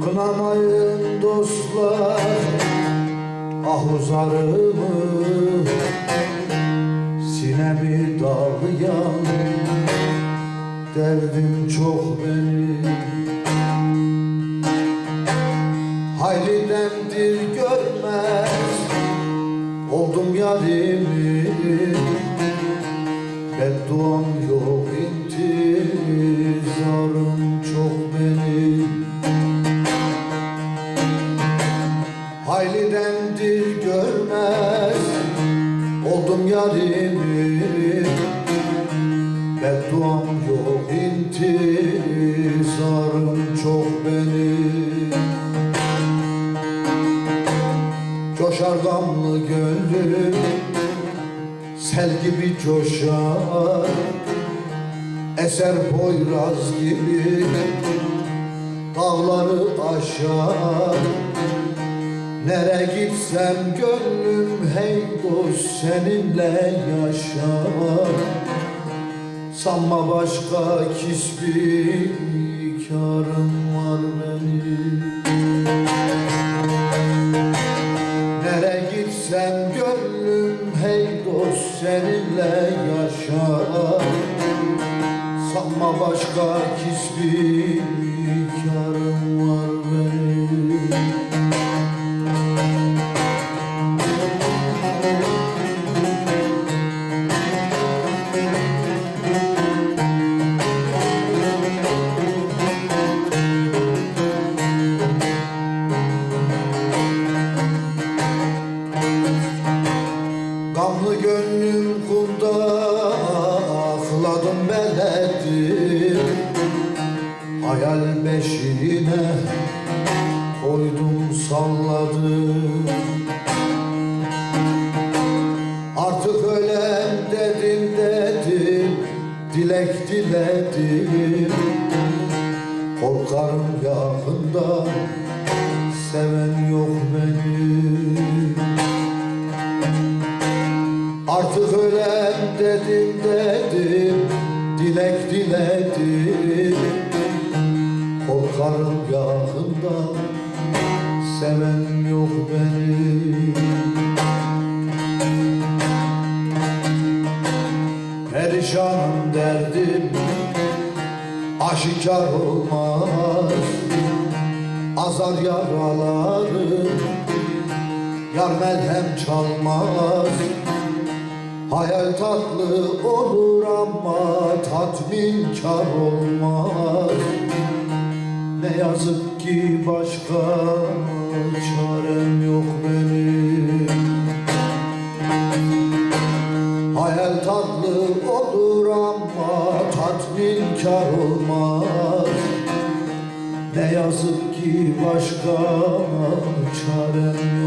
Kınamayın dostlar ahuzarımı Sinemi dağlayan derdim çok benim. Haylidendir görmez oldum yarimi Haylidendir görmez Oldum yarimi. Bedduam yok intizarım çok benim. Coşar gamlı gönlüm? Sel gibi coşar Eser Poyraz gibi Dağları aşar Nere gitsem gönlüm hey dost seninle yaşar. Sanma başka kisbi karım var benim. Nere gitsem gönlüm hey dost seninle yaşar. Sanma başka kisbi karım Gamlı gönlüm kumda Ağladım beledim Hayal beşiğine Koydum salladım Dilek diledim. Korkarım yakında Seven yok benim. Artık ölen dedim dedim Dilek diledim. Korkarım yakında Seven yok benim Perişanım derdim. Aşikar olmaz Azar yaralarım Yar melhem çalmaz Hayal tatlı olur ama tatminkar olmaz. Ne yazık ki başka çarem yok benim Tatlı olur ama tatminkar olmaz. Ne yazık ki başka çarem yok